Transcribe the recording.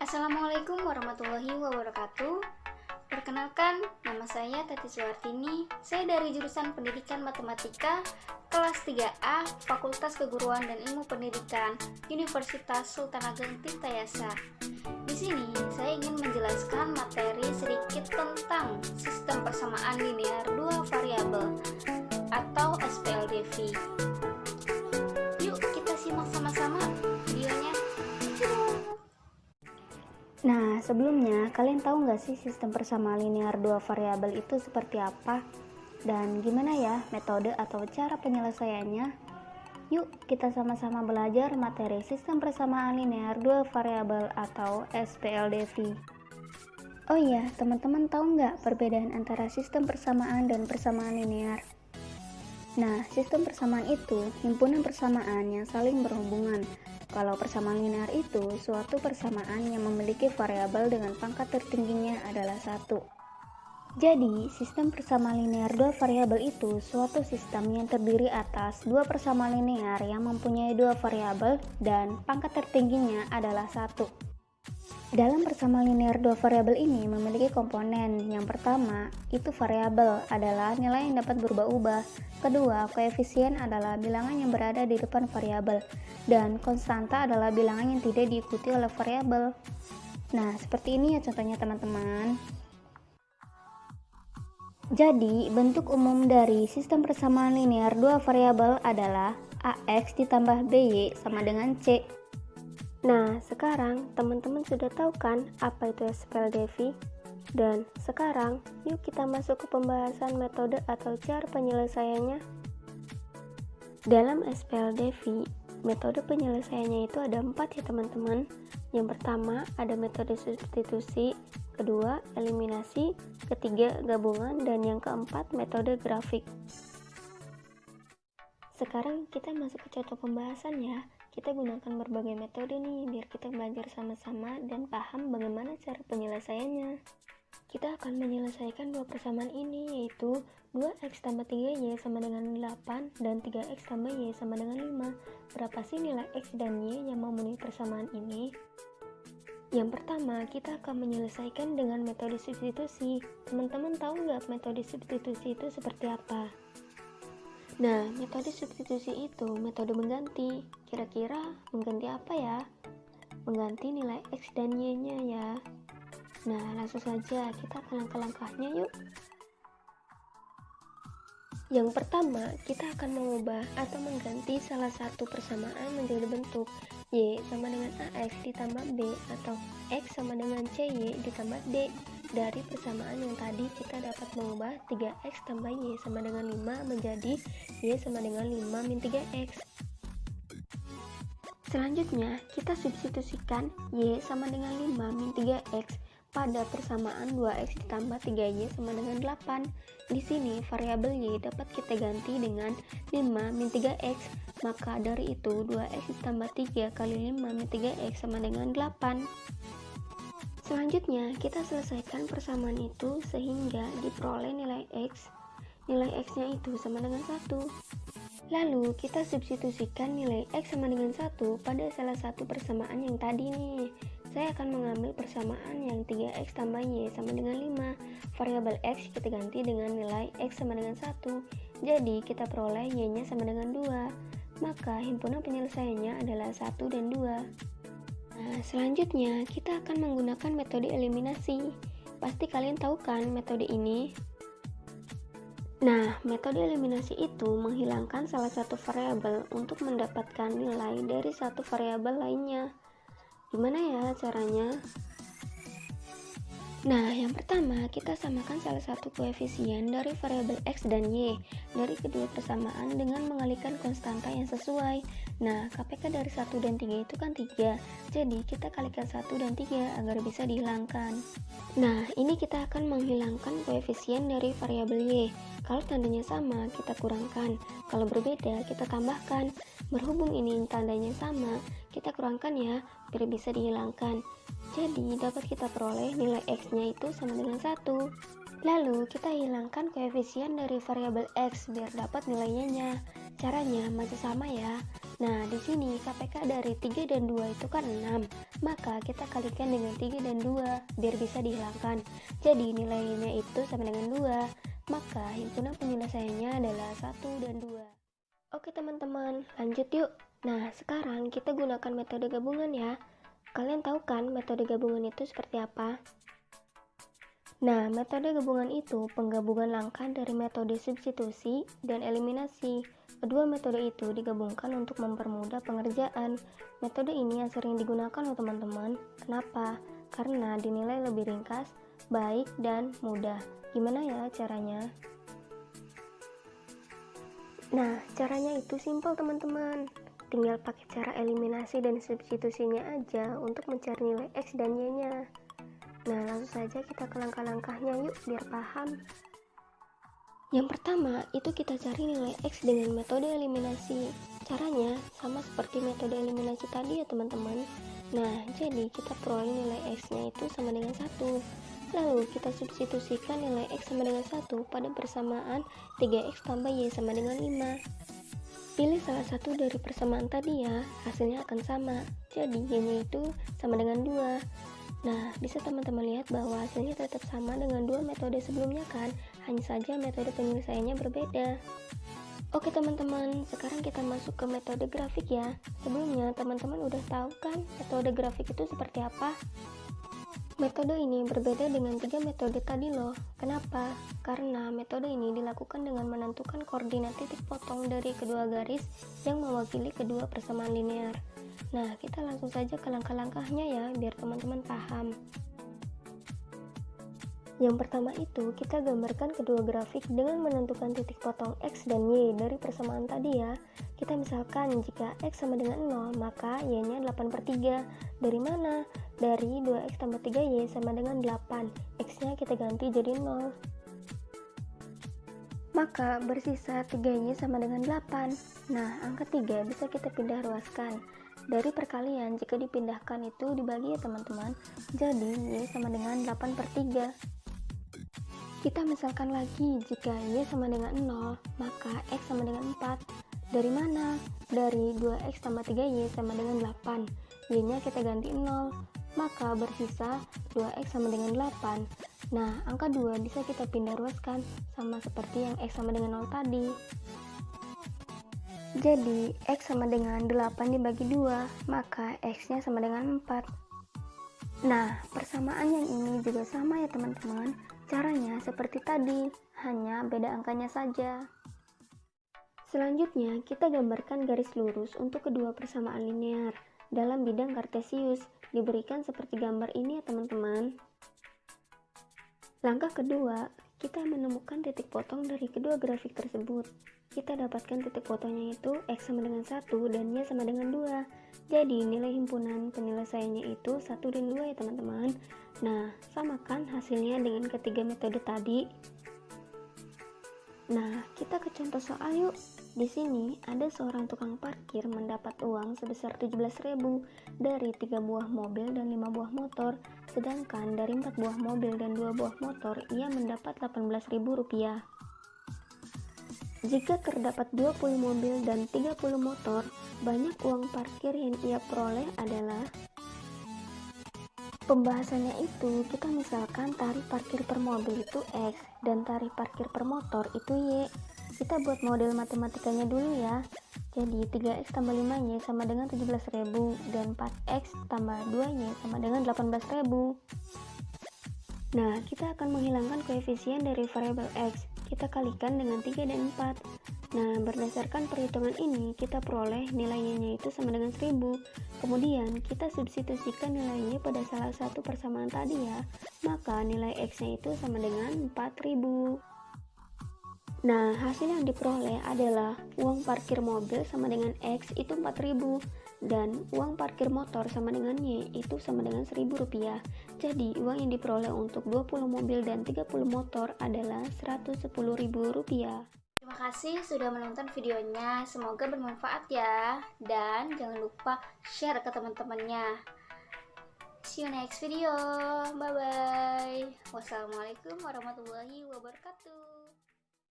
Assalamualaikum warahmatullahi wabarakatuh. Perkenalkan, nama saya Tati Suwartini. Saya dari jurusan Pendidikan Matematika kelas 3A Fakultas Keguruan dan Ilmu Pendidikan Universitas Sultan Ageng Tirtayasa. Di sini saya ingin menjelaskan materi sedikit tentang sistem sebelumnya kalian tahu nggak sih sistem persamaan linear dua variabel itu seperti apa? Dan gimana ya metode atau cara penyelesaiannya? Yuk, kita sama-sama belajar materi sistem persamaan linear dua variabel atau SPLDV. Oh iya, teman-teman tahu nggak perbedaan antara sistem persamaan dan persamaan linear? Nah, sistem persamaan itu himpunan persamaan yang saling berhubungan kalau persamaan linear itu suatu persamaan yang memiliki variabel dengan pangkat tertingginya adalah satu. Jadi, sistem persamaan linear dua variabel itu suatu sistem yang terdiri atas dua persamaan linear yang mempunyai dua variabel dan pangkat tertingginya adalah satu. Dalam persamaan linear dua variabel ini memiliki komponen. Yang pertama, itu variabel adalah nilai yang dapat berubah-ubah. Kedua, koefisien adalah bilangan yang berada di depan variabel dan konstanta adalah bilangan yang tidak diikuti oleh variabel. Nah, seperti ini ya contohnya teman-teman. Jadi, bentuk umum dari sistem persamaan linear dua variabel adalah AX ditambah BY sama dengan C. Nah, sekarang teman-teman sudah tahu kan apa itu SPLDV? Dan sekarang, yuk kita masuk ke pembahasan metode atau cara penyelesaiannya. Dalam SPLDV, metode penyelesaiannya itu ada empat ya teman-teman. Yang pertama, ada metode substitusi, kedua, eliminasi, ketiga, gabungan, dan yang keempat, metode grafik. Sekarang kita masuk ke contoh pembahasan ya kita gunakan berbagai metode nih biar kita belajar sama-sama dan paham bagaimana cara penyelesaiannya. Kita akan menyelesaikan dua persamaan ini yaitu 2x tambah 3y sama dengan 8 dan 3x tambah y sama dengan 5. Berapa sih nilai x dan y yang memenuhi persamaan ini? Yang pertama, kita akan menyelesaikan dengan metode substitusi. Teman-teman tahu nggak metode substitusi itu seperti apa? Nah, metode substitusi itu metode mengganti. Kira-kira mengganti apa ya? Mengganti nilai X dan Y-nya ya. Nah, langsung saja kita ke langkah-langkahnya yuk. Yang pertama, kita akan mengubah atau mengganti salah satu persamaan menjadi bentuk Y sama dengan AX ditambah B atau X sama dengan CY ditambah D dari persamaan yang tadi kita dapat mengubah 3x tambah y sama dengan 5 menjadi y sama dengan 5 min 3x. Selanjutnya, kita substitusikan y sama dengan 5 min 3x pada persamaan 2x ditambah 3y sama dengan 8. Di sini variabel y dapat kita ganti dengan 5 min 3x, maka dari itu 2x ditambah 3 kali 5 min 3x sama dengan 8. Selanjutnya, kita selesaikan persamaan itu sehingga diperoleh nilai X. Nilai X-nya itu sama dengan 1. Lalu, kita substitusikan nilai X sama dengan 1 pada salah satu persamaan yang tadi nih. Saya akan mengambil persamaan yang 3X tambah Y sama dengan 5. Variabel X kita ganti dengan nilai X sama dengan 1. Jadi, kita peroleh Y-nya sama dengan 2. Maka, himpunan penyelesaiannya adalah 1 dan 2. Nah, selanjutnya kita akan menggunakan metode eliminasi. Pasti kalian tahu kan metode ini? Nah, metode eliminasi itu menghilangkan salah satu variabel untuk mendapatkan nilai dari satu variabel lainnya. Gimana ya caranya? Nah, yang pertama, kita samakan salah satu koefisien dari variabel x dan y dari kedua persamaan dengan mengalihkan konstanta yang sesuai. Nah, KPK dari 1 dan 3 itu kan 3, jadi kita kalikan 1 dan 3 agar bisa dihilangkan. Nah, ini kita akan menghilangkan koefisien dari variabel y. Kalau tandanya sama, kita kurangkan. Kalau berbeda, kita tambahkan. Berhubung ini tandanya sama, kita kurangkan ya, biar bisa dihilangkan. Jadi, dapat kita peroleh nilai X-nya itu sama dengan 1. Lalu, kita hilangkan koefisien dari variabel X biar dapat nilainya. Caranya masih sama ya. Nah, di sini KPK dari 3 dan 2 itu kan 6. Maka kita kalikan dengan 3 dan 2 biar bisa dihilangkan. Jadi nilainya itu sama dengan 2. Maka himpunan penyelesaiannya adalah 1 dan 2. Oke teman-teman, lanjut yuk. Nah, sekarang kita gunakan metode gabungan ya. Kalian tahu kan metode gabungan itu seperti apa? Nah, metode gabungan itu penggabungan langkah dari metode substitusi dan eliminasi. Kedua metode itu digabungkan untuk mempermudah pengerjaan. Metode ini yang sering digunakan oleh teman-teman. Kenapa? Karena dinilai lebih ringkas, baik, dan mudah. Gimana ya caranya? Nah, caranya itu simpel teman-teman. Tinggal pakai cara eliminasi dan substitusinya aja untuk mencari nilai X dan Y-nya. Nah, langsung saja kita ke langkah-langkahnya yuk biar paham. Yang pertama, itu kita cari nilai X dengan metode eliminasi. Caranya sama seperti metode eliminasi tadi ya teman-teman. Nah, jadi kita peroleh nilai X-nya itu sama dengan 1. Lalu kita substitusikan nilai X sama dengan 1 pada persamaan 3X tambah Y sama dengan 5. Pilih salah satu dari persamaan tadi ya, hasilnya akan sama. Jadi Y-nya itu sama dengan 2. Nah, bisa teman-teman lihat bahwa hasilnya tetap sama dengan dua metode sebelumnya kan, hanya saja metode penyelesaiannya berbeda. Oke teman-teman, sekarang kita masuk ke metode grafik ya. Sebelumnya teman-teman udah tahu kan metode grafik itu seperti apa? Metode ini berbeda dengan tiga metode tadi loh. Kenapa? Karena metode ini dilakukan dengan menentukan koordinat titik potong dari kedua garis yang mewakili kedua persamaan linear. Nah, kita langsung saja ke langkah-langkahnya ya, biar teman-teman paham. Yang pertama itu, kita gambarkan kedua grafik dengan menentukan titik potong X dan Y dari persamaan tadi ya. Kita misalkan, jika X sama dengan 0, maka Y-nya 8 per 3. Dari mana? Dari 2X tambah 3Y sama dengan 8. X-nya kita ganti jadi 0. Maka bersisa 3Y sama dengan 8. Nah, angka 3 bisa kita pindah ruaskan. Dari perkalian, jika dipindahkan itu dibagi ya teman-teman, jadi Y sama dengan 8 per 3. Kita misalkan lagi, jika Y sama dengan 0, maka X sama dengan 4. Dari mana? Dari 2X tambah 3Y sama dengan 8. Y-nya kita ganti 0, maka bersisa 2X sama dengan 8. Nah, angka 2 bisa kita pindah ruaskan, sama seperti yang X sama dengan 0 tadi. Jadi, X sama dengan 8 dibagi 2, maka X-nya sama dengan 4. Nah, persamaan yang ini juga sama ya teman-teman. Caranya seperti tadi, hanya beda angkanya saja. Selanjutnya, kita gambarkan garis lurus untuk kedua persamaan linear. Dalam bidang kartesius, diberikan seperti gambar ini ya teman-teman. Langkah kedua, kita menemukan titik potong dari kedua grafik tersebut. Kita dapatkan titik fotonya itu X sama dengan 1 dan Y sama dengan 2 jadi nilai himpunan penyelesaiannya itu 1 dan 2 ya teman-teman. Nah samakan hasilnya dengan ketiga metode tadi. Nah kita ke contoh soal yuk di sini ada seorang tukang parkir mendapat uang sebesar 17.000 dari 3 buah mobil dan 5 buah motor, sedangkan dari 4 buah mobil dan 2 buah motor ia mendapat 18.000 rupiah. Jika terdapat 20 mobil dan 30 motor, banyak uang parkir yang ia peroleh adalah Pembahasannya itu, kita misalkan tarif parkir per mobil itu X dan tarif parkir per motor itu Y. Kita buat model matematikanya dulu ya. Jadi 3X tambah 5Y sama dengan 17.000 dan 4X tambah 2Y sama dengan 18.000. Nah, kita akan menghilangkan koefisien dari variabel X. Kita kalikan dengan 3 dan 4 nah berdasarkan perhitungan ini kita peroleh nilainya itu sama dengan 1000 kemudian kita substitusikan nilainya pada salah satu persamaan tadi ya. Maka nilai X nya itu sama dengan 4000 Nah, hasil yang diperoleh adalah uang parkir mobil sama dengan X itu 4000 dan uang parkir motor sama dengan Y itu sama dengan 1000 rupiah. Jadi, uang yang diperoleh untuk 20 mobil dan 30 motor adalah 110 ribu rupiah. Terima kasih sudah menonton videonya, semoga bermanfaat ya. Dan jangan lupa share ke teman-temannya. See you next video. Bye bye. Wassalamualaikum warahmatullahi wabarakatuh.